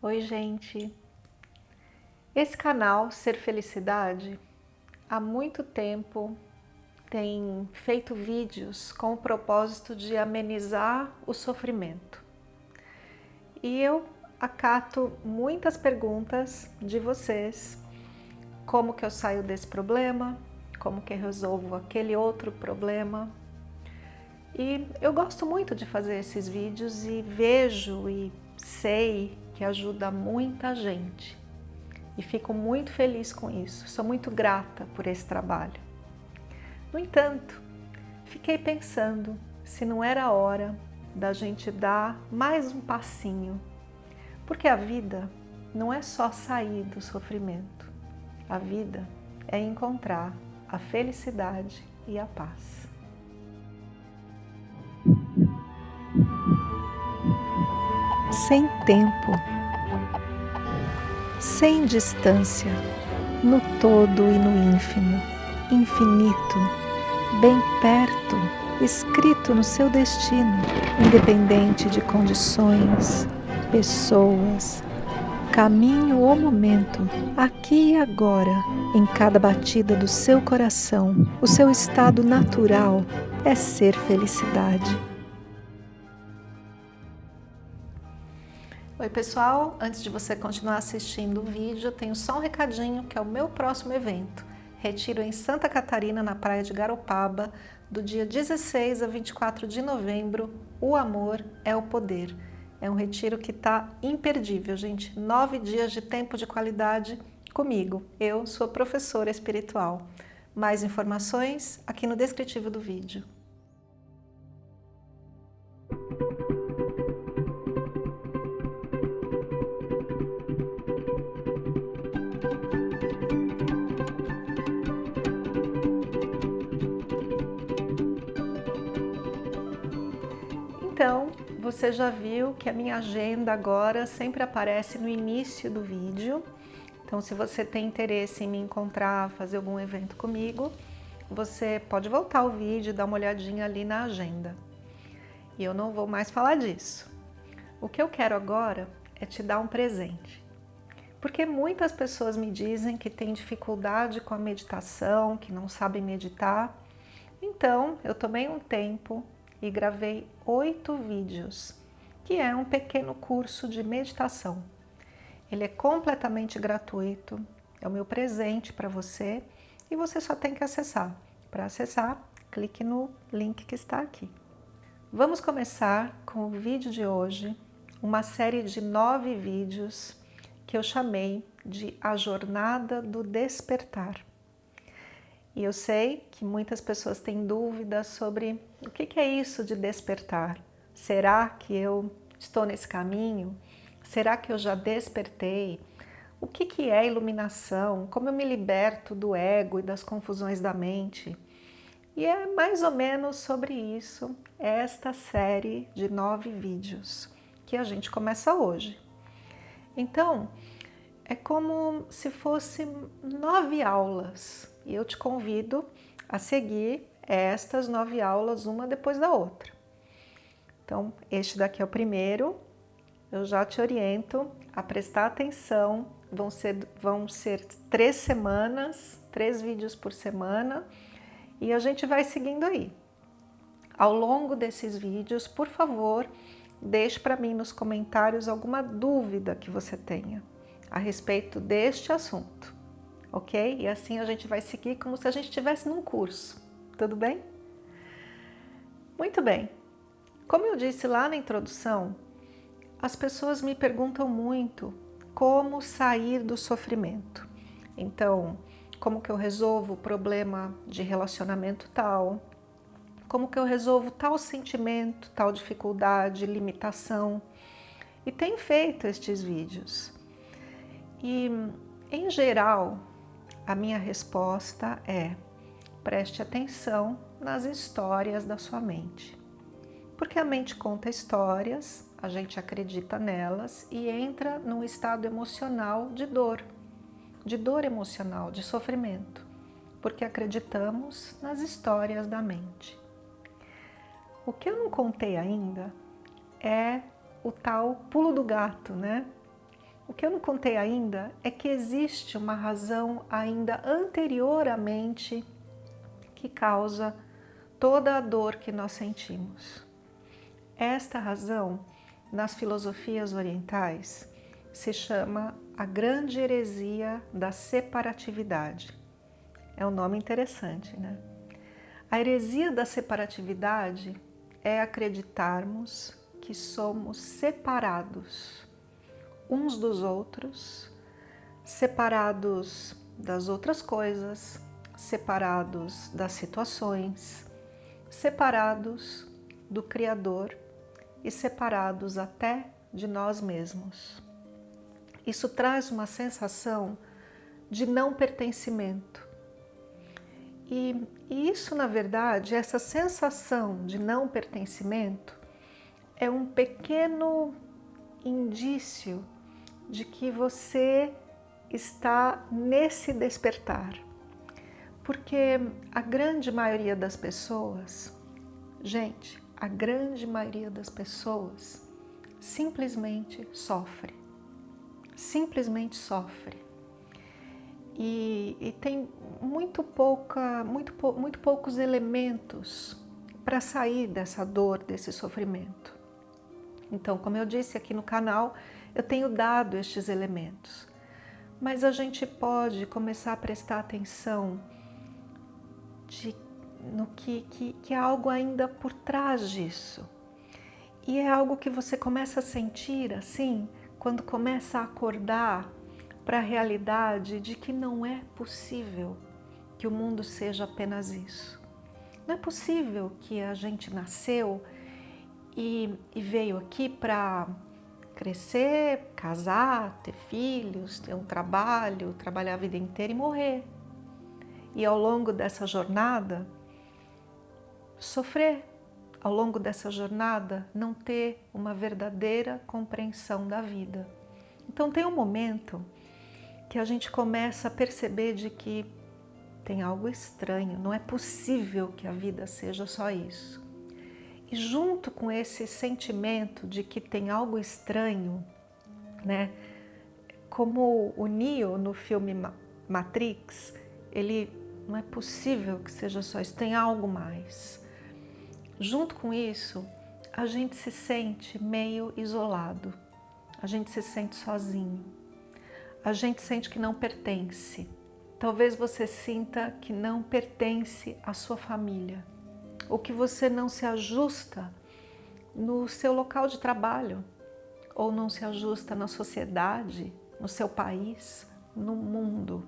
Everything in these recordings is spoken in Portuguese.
Oi, gente! Esse canal Ser Felicidade há muito tempo tem feito vídeos com o propósito de amenizar o sofrimento. E eu acato muitas perguntas de vocês, como que eu saio desse problema, como que eu resolvo aquele outro problema. E eu gosto muito de fazer esses vídeos e vejo e sei que ajuda muita gente. E fico muito feliz com isso, sou muito grata por esse trabalho. No entanto, fiquei pensando se não era hora da gente dar mais um passinho, porque a vida não é só sair do sofrimento, a vida é encontrar a felicidade e a paz. Sem tempo, sem distância, no todo e no ínfimo, infinito, bem perto, escrito no seu destino, independente de condições, pessoas, caminho ou momento, aqui e agora, em cada batida do seu coração, o seu estado natural é ser felicidade. Oi pessoal, antes de você continuar assistindo o vídeo, tenho só um recadinho que é o meu próximo evento. Retiro em Santa Catarina, na praia de Garopaba, do dia 16 a 24 de novembro, O Amor é o Poder. É um retiro que está imperdível, gente. Nove dias de tempo de qualidade comigo. Eu sou professora espiritual. Mais informações aqui no descritivo do vídeo. Você já viu que a minha agenda agora sempre aparece no início do vídeo. Então, se você tem interesse em me encontrar, fazer algum evento comigo, você pode voltar o vídeo e dar uma olhadinha ali na agenda. E eu não vou mais falar disso. O que eu quero agora é te dar um presente. Porque muitas pessoas me dizem que têm dificuldade com a meditação, que não sabem meditar. Então, eu tomei um tempo e gravei oito vídeos, que é um pequeno curso de meditação. Ele é completamente gratuito, é o meu presente para você e você só tem que acessar. Para acessar, clique no link que está aqui. Vamos começar com o vídeo de hoje, uma série de nove vídeos que eu chamei de A Jornada do Despertar. E eu sei que muitas pessoas têm dúvidas sobre o que é isso de despertar. Será que eu estou nesse caminho? Será que eu já despertei? O que é iluminação? Como eu me liberto do ego e das confusões da mente? E é mais ou menos sobre isso esta série de nove vídeos que a gente começa hoje. Então, é como se fossem nove aulas e eu te convido a seguir estas nove aulas, uma depois da outra. Então, este daqui é o primeiro, eu já te oriento a prestar atenção, vão ser, vão ser três semanas, três vídeos por semana, e a gente vai seguindo aí. Ao longo desses vídeos, por favor, deixe para mim nos comentários alguma dúvida que você tenha a respeito deste assunto ok? E assim a gente vai seguir como se a gente estivesse num curso, tudo bem? Muito bem. Como eu disse lá na introdução, as pessoas me perguntam muito como sair do sofrimento. Então, como que eu resolvo o problema de relacionamento tal, como que eu resolvo tal sentimento, tal dificuldade, limitação. E tenho feito estes vídeos. E, em geral, a minha resposta é preste atenção nas histórias da sua mente. Porque a mente conta histórias, a gente acredita nelas e entra num estado emocional de dor, de dor emocional, de sofrimento, porque acreditamos nas histórias da mente. O que eu não contei ainda é o tal pulo do gato, né? O que eu não contei ainda é que existe uma razão ainda anteriormente que causa toda a dor que nós sentimos. Esta razão, nas filosofias orientais, se chama a grande heresia da separatividade. É um nome interessante, né? A heresia da separatividade é acreditarmos que somos separados uns dos outros, separados das outras coisas, separados das situações, separados do Criador e separados até de nós mesmos. Isso traz uma sensação de não pertencimento. E, e isso, na verdade, essa sensação de não pertencimento é um pequeno indício de que você está nesse despertar. Porque a grande maioria das pessoas, gente, a grande maioria das pessoas simplesmente sofre. Simplesmente sofre. E, e tem muito, pouca, muito, muito poucos elementos para sair dessa dor, desse sofrimento. Então, como eu disse aqui no canal, eu tenho dado estes elementos. Mas a gente pode começar a prestar atenção de, no que, que, que há algo ainda por trás disso. E é algo que você começa a sentir assim, quando começa a acordar para a realidade de que não é possível que o mundo seja apenas isso. Não é possível que a gente nasceu e, e veio aqui para crescer, casar, ter filhos, ter um trabalho, trabalhar a vida inteira e morrer. E ao longo dessa jornada, sofrer. Ao longo dessa jornada, não ter uma verdadeira compreensão da vida. Então tem um momento que a gente começa a perceber de que tem algo estranho, não é possível que a vida seja só isso. E junto com esse sentimento de que tem algo estranho, né? Como o Neo no filme Matrix, ele não é possível que seja só isso, tem algo mais. Junto com isso, a gente se sente meio isolado, a gente se sente sozinho, a gente sente que não pertence. Talvez você sinta que não pertence à sua família, ou que você não se ajusta no seu local de trabalho, ou não se ajusta na sociedade, no seu país, no mundo.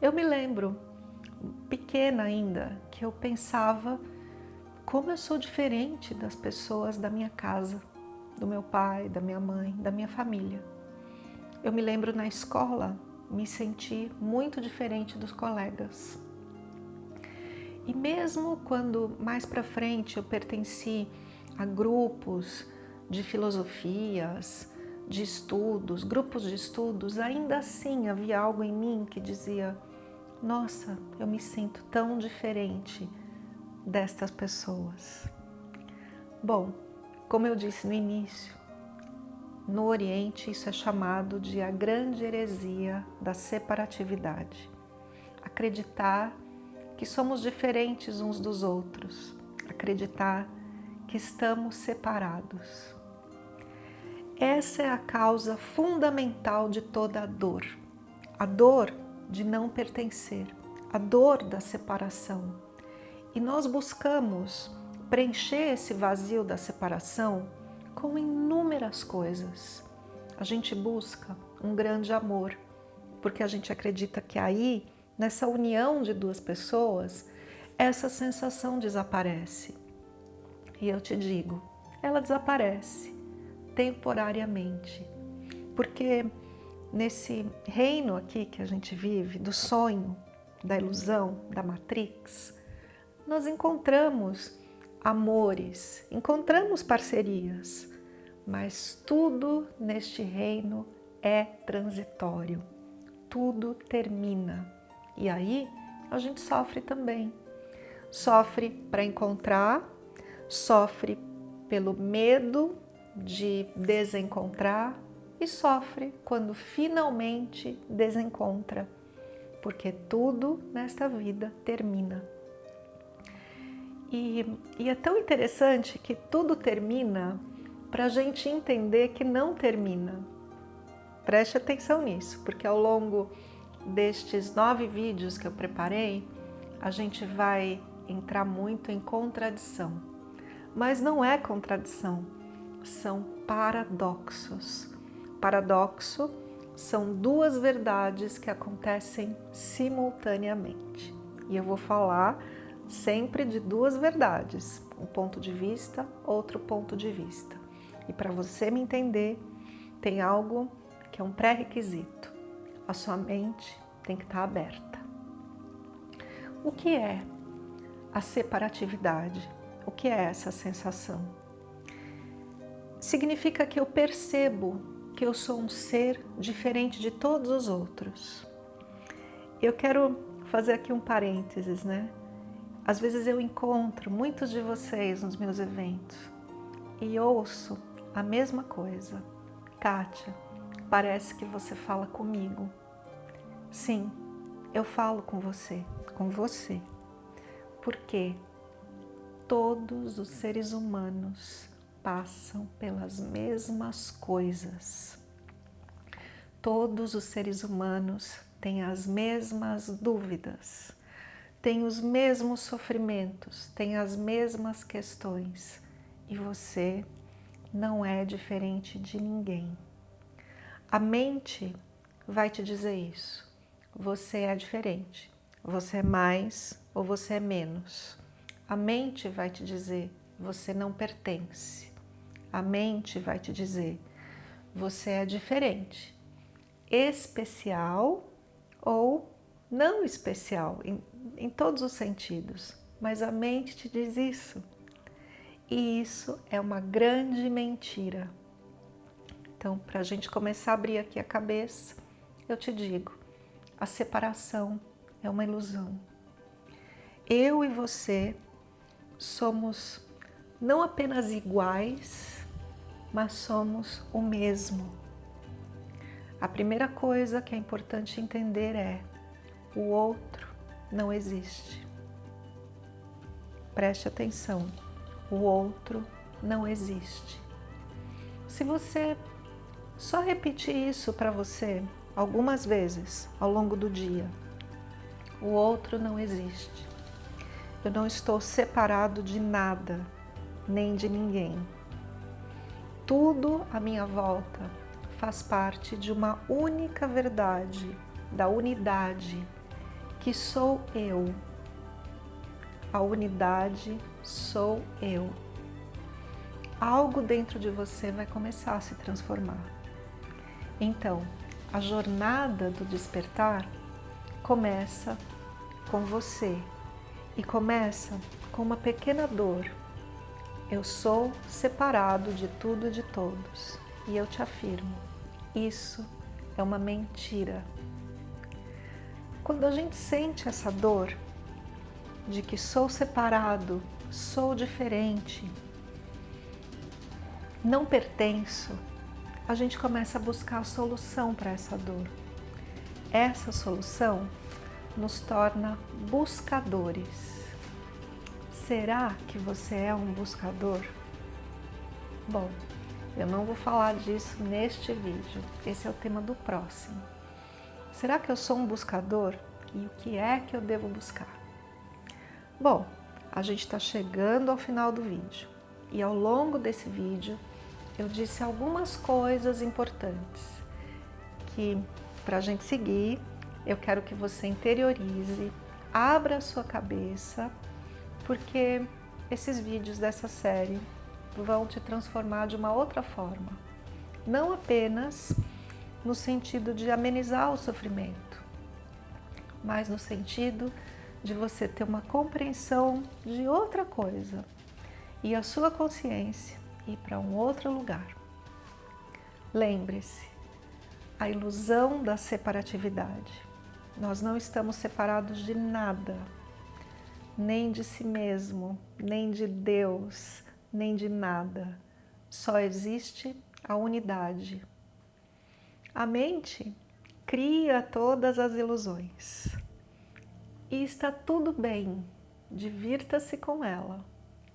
Eu me lembro, pequena ainda, que eu pensava como eu sou diferente das pessoas da minha casa, do meu pai, da minha mãe, da minha família. Eu me lembro na escola, me senti muito diferente dos colegas. E mesmo quando mais para frente eu pertenci a grupos de filosofias, de estudos, grupos de estudos, ainda assim havia algo em mim que dizia nossa, eu me sinto tão diferente destas pessoas. Bom, como eu disse no início, no Oriente isso é chamado de a grande heresia da separatividade. Acreditar que somos diferentes uns dos outros, acreditar que estamos separados. Essa é a causa fundamental de toda a dor. A dor de não pertencer, a dor da separação. E nós buscamos preencher esse vazio da separação com inúmeras coisas. A gente busca um grande amor, porque a gente acredita que aí nessa união de duas pessoas, essa sensação desaparece. E eu te digo, ela desaparece temporariamente, porque nesse reino aqui que a gente vive, do sonho, da ilusão, da Matrix, nós encontramos amores, encontramos parcerias, mas tudo neste reino é transitório, tudo termina. E aí a gente sofre também. Sofre para encontrar, sofre pelo medo de desencontrar, e sofre quando finalmente desencontra, porque tudo nesta vida termina. E, e é tão interessante que tudo termina para a gente entender que não termina. Preste atenção nisso, porque ao longo destes nove vídeos que eu preparei, a gente vai entrar muito em contradição. Mas não é contradição, são paradoxos. Paradoxo são duas verdades que acontecem simultaneamente. E eu vou falar sempre de duas verdades, um ponto de vista, outro ponto de vista. E para você me entender, tem algo que é um pré-requisito. A sua mente tem que estar aberta. O que é a separatividade? O que é essa sensação? Significa que eu percebo que eu sou um ser diferente de todos os outros. Eu quero fazer aqui um parênteses, né? Às vezes eu encontro muitos de vocês nos meus eventos e ouço a mesma coisa. Kátia, parece que você fala comigo. Sim, eu falo com você, com você. Porque todos os seres humanos passam pelas mesmas coisas. Todos os seres humanos têm as mesmas dúvidas, têm os mesmos sofrimentos, têm as mesmas questões. E você não é diferente de ninguém. A mente vai te dizer isso. Você é diferente. Você é mais ou você é menos. A mente vai te dizer, você não pertence. A mente vai te dizer, você é diferente, especial ou não especial, em, em todos os sentidos. Mas a mente te diz isso. E isso é uma grande mentira. Então, para a gente começar a abrir aqui a cabeça, eu te digo, a separação é uma ilusão. Eu e você somos não apenas iguais, mas somos o mesmo. A primeira coisa que é importante entender é o outro não existe. Preste atenção o outro não existe. Se você só repetir isso para você algumas vezes ao longo do dia, o outro não existe. Eu não estou separado de nada, nem de ninguém. Tudo à minha volta faz parte de uma única verdade, da unidade, que sou eu. A unidade sou eu. Algo dentro de você vai começar a se transformar. Então, a jornada do despertar começa com você e começa com uma pequena dor. Eu sou separado de tudo e de todos e eu te afirmo, isso é uma mentira. Quando a gente sente essa dor de que sou separado sou diferente, não pertenço, a gente começa a buscar a solução para essa dor. Essa solução nos torna buscadores. Será que você é um buscador? Bom, eu não vou falar disso neste vídeo, esse é o tema do próximo. Será que eu sou um buscador? E o que é que eu devo buscar? Bom, a gente está chegando ao final do vídeo e ao longo desse vídeo eu disse algumas coisas importantes que para a gente seguir eu quero que você interiorize, abra a sua cabeça, porque esses vídeos dessa série vão te transformar de uma outra forma. Não apenas no sentido de amenizar o sofrimento, mas no sentido de você ter uma compreensão de outra coisa e a sua consciência ir para um outro lugar. Lembre-se, a ilusão da separatividade. Nós não estamos separados de nada, nem de si mesmo, nem de Deus, nem de nada. Só existe a unidade. A mente cria todas as ilusões. E está tudo bem, divirta-se com ela.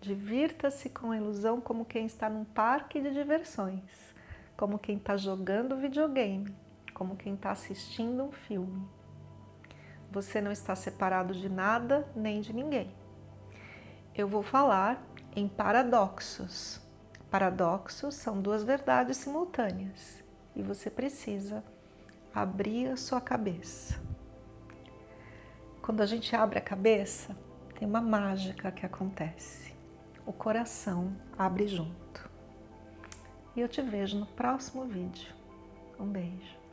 Divirta-se com a ilusão como quem está num parque de diversões, como quem está jogando videogame, como quem está assistindo um filme. Você não está separado de nada nem de ninguém. Eu vou falar em paradoxos. Paradoxos são duas verdades simultâneas e você precisa abrir a sua cabeça. Quando a gente abre a cabeça, tem uma mágica que acontece. O coração abre junto. E eu te vejo no próximo vídeo. Um beijo.